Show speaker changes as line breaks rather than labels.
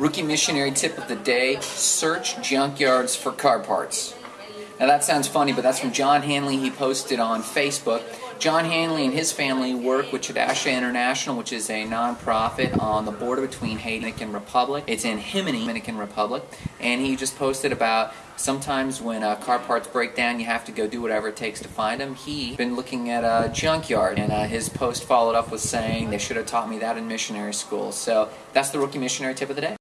Rookie missionary tip of the day search junkyards for car parts. Now that sounds funny, but that's from John Hanley. He posted on Facebook. John Hanley and his family work with Chadasha International, which is a nonprofit on the border between Haiti and Dominican Republic. It's in Jimaní, Dominican Republic. And he just posted about sometimes when uh, car parts break down, you have to go do whatever it takes to find them. He been looking at a junkyard, and uh, his post followed up with saying they should have taught me that in missionary school. So that's the rookie missionary tip of the day.